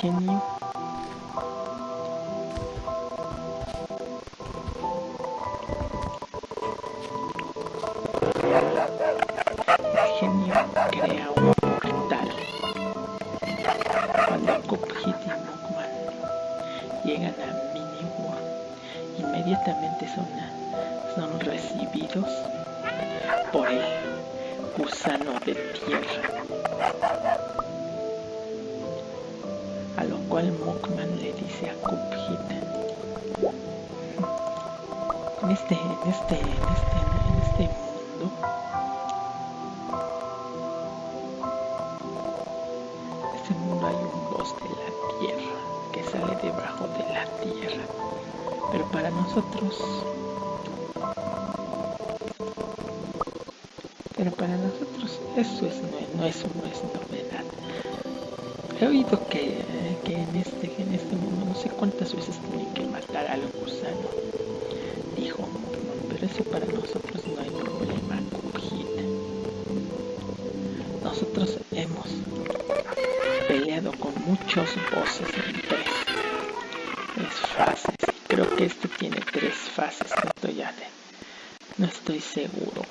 genio genio crea un portal cuando Cuphead y Mugman llegan a Mini World inmediatamente son, son recibidos por el gusano de tierra Mugman le dice a Cuphead en este, en este, en este, en este mundo. En este mundo hay un boss de la tierra que sale debajo de la tierra. Pero para nosotros pero para nosotros eso es, no, eso no es novedad he oído que, que en, este, en este mundo no sé cuántas veces tienen que matar al gusano dijo Mugman, pero eso para nosotros no hay problema, Cuphead. Nosotros hemos peleado con muchos bosses en tres, tres fases. Creo que este tiene tres fases, no estoy, ya de, no estoy seguro,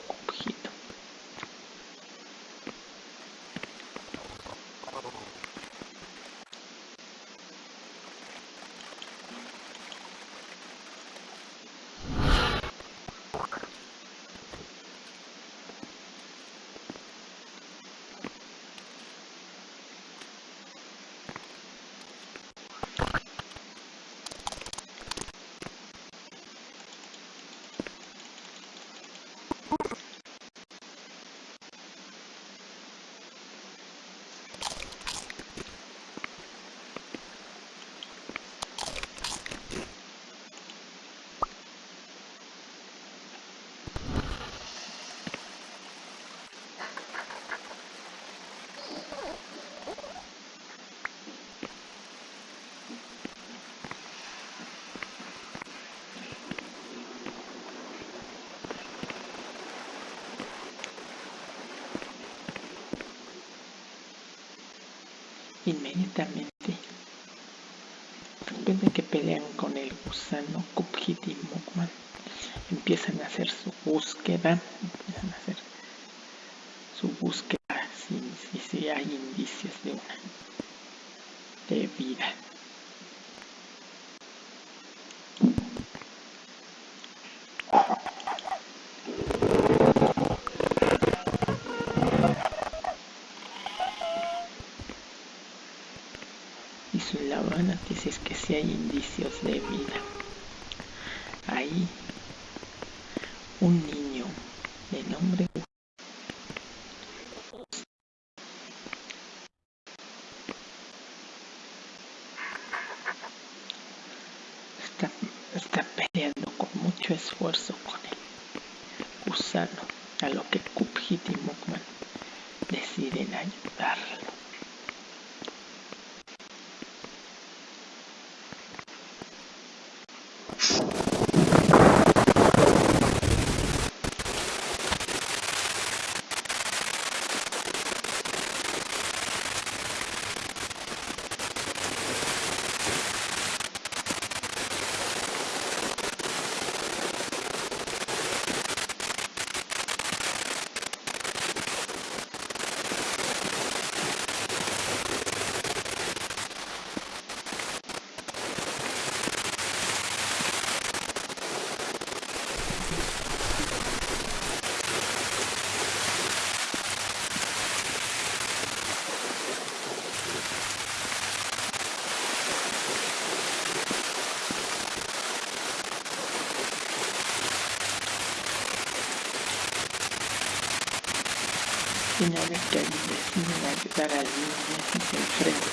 inmediatamente. Después de que pelean con el gusano Cuphead y Mugman empiezan a hacer su búsqueda empiezan a hacer su búsqueda si, si, si hay indicios de una de vida y su la buena noticia es que si hay indicios de vida. Hay un niño de nombre está, está peleando con mucho esfuerzo con el gusano, a lo que Cuphead y Mugman deciden ayudarlo. Una vez que deciden ayudar al niño y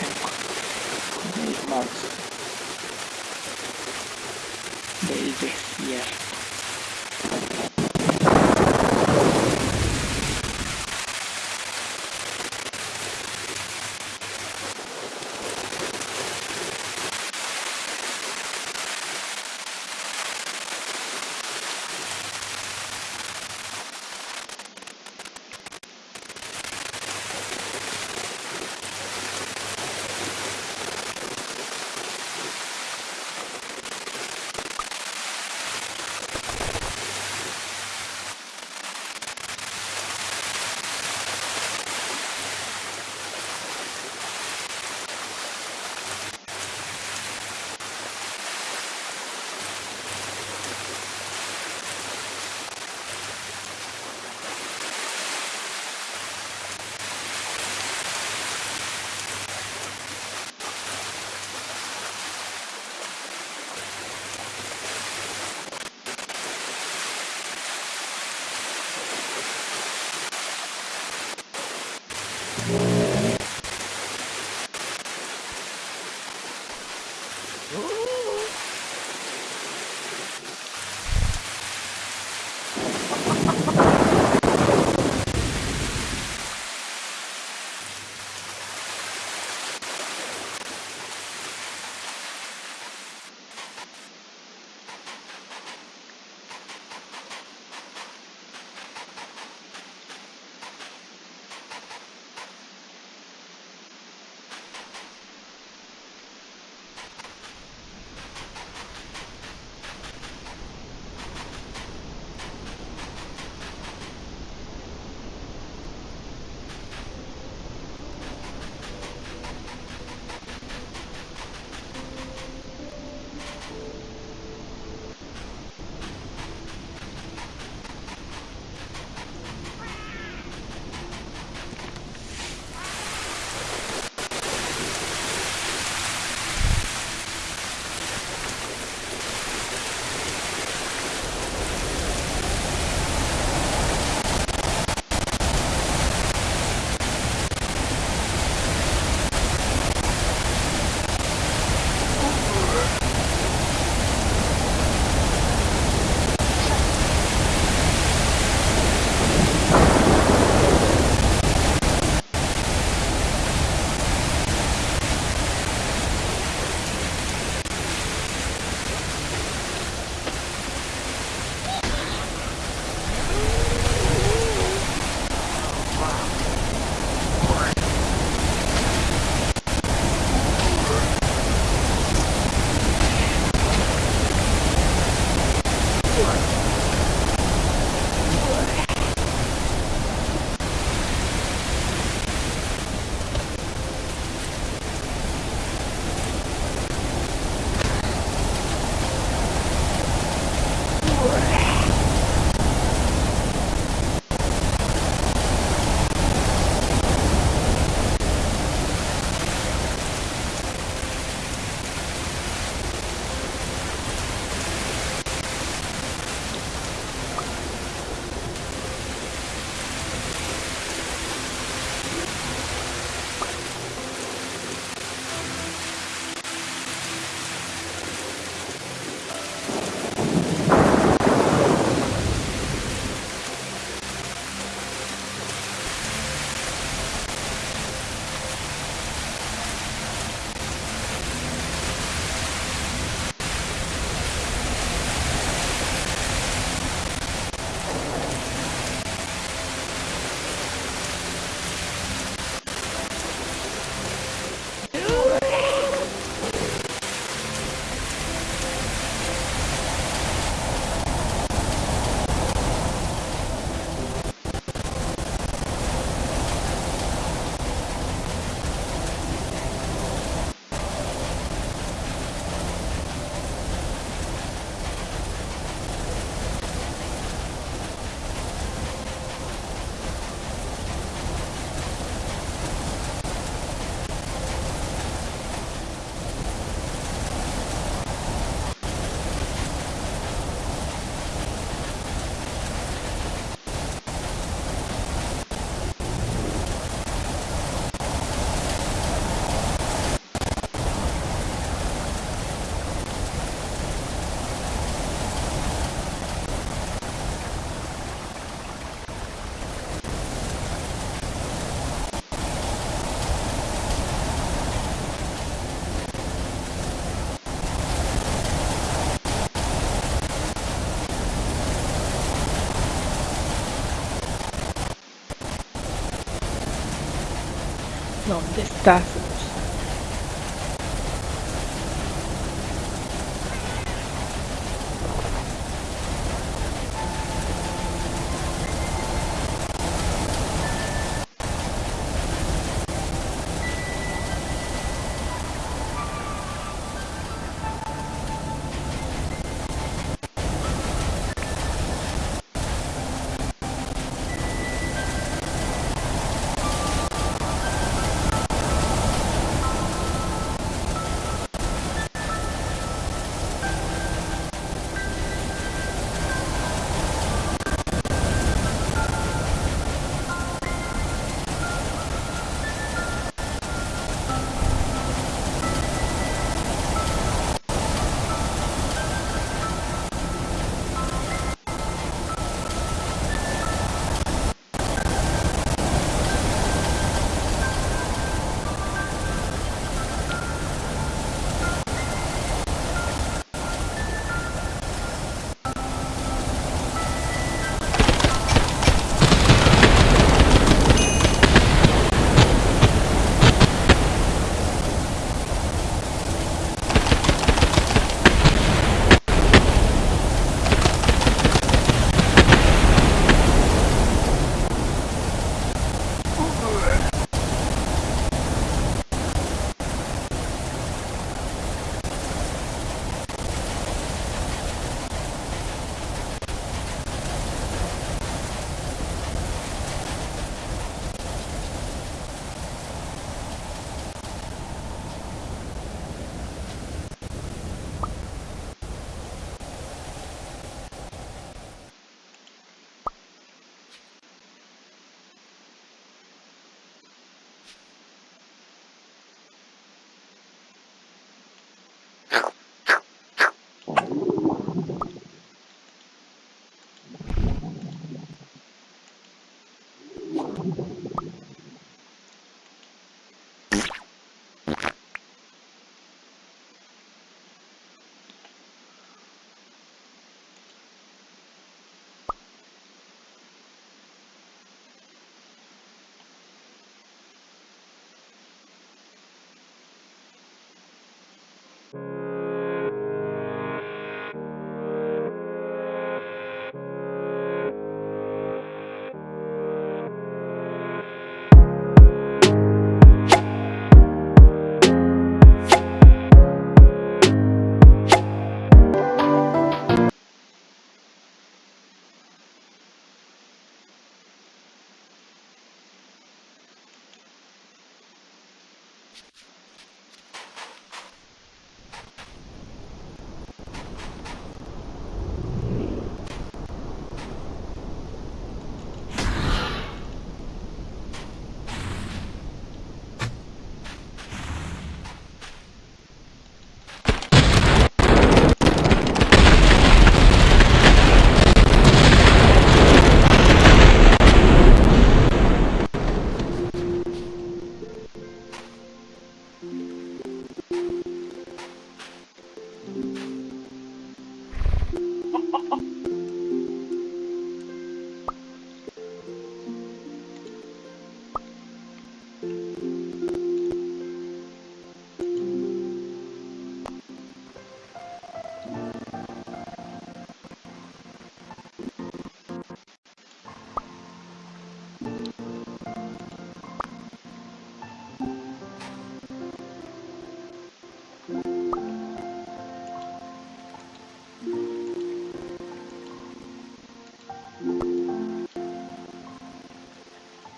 tá.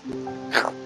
you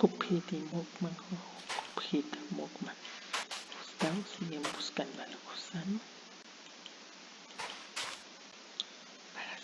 Mugman, Cupid y Mugman. Gustavo siguen buscando al gusano para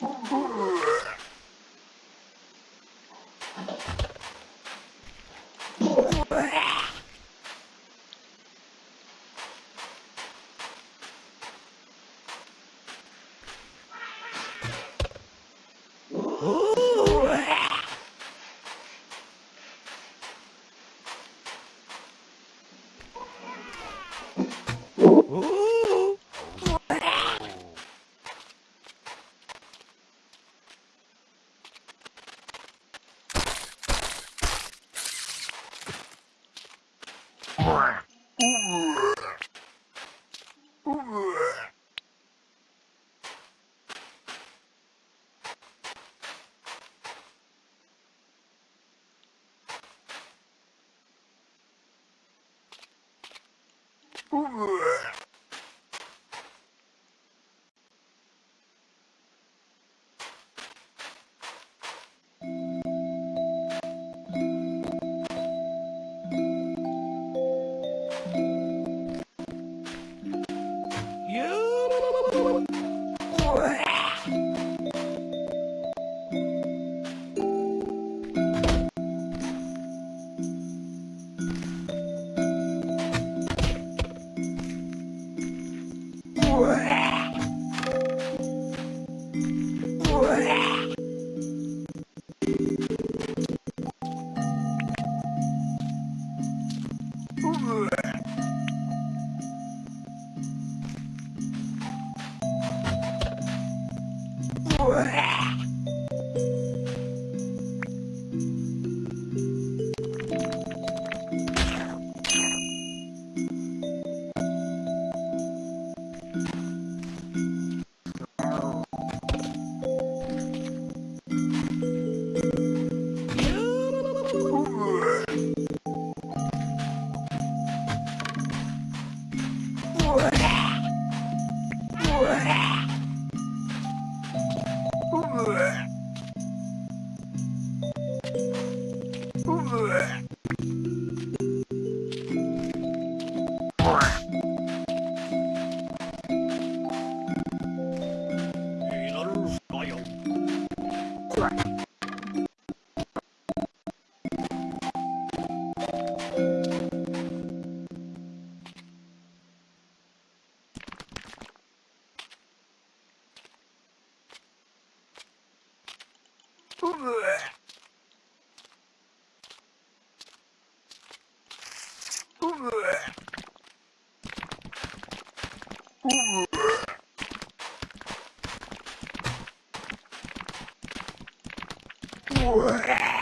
Ура! Ué.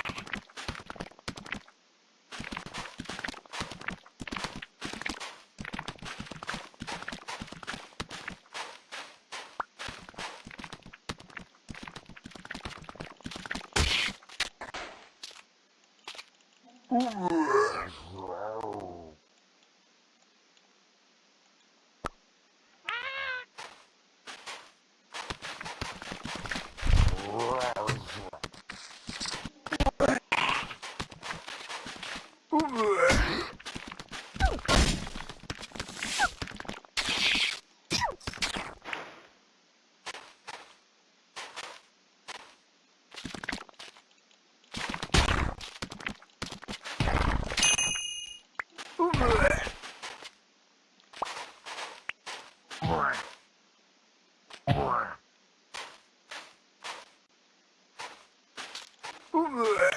Whoa.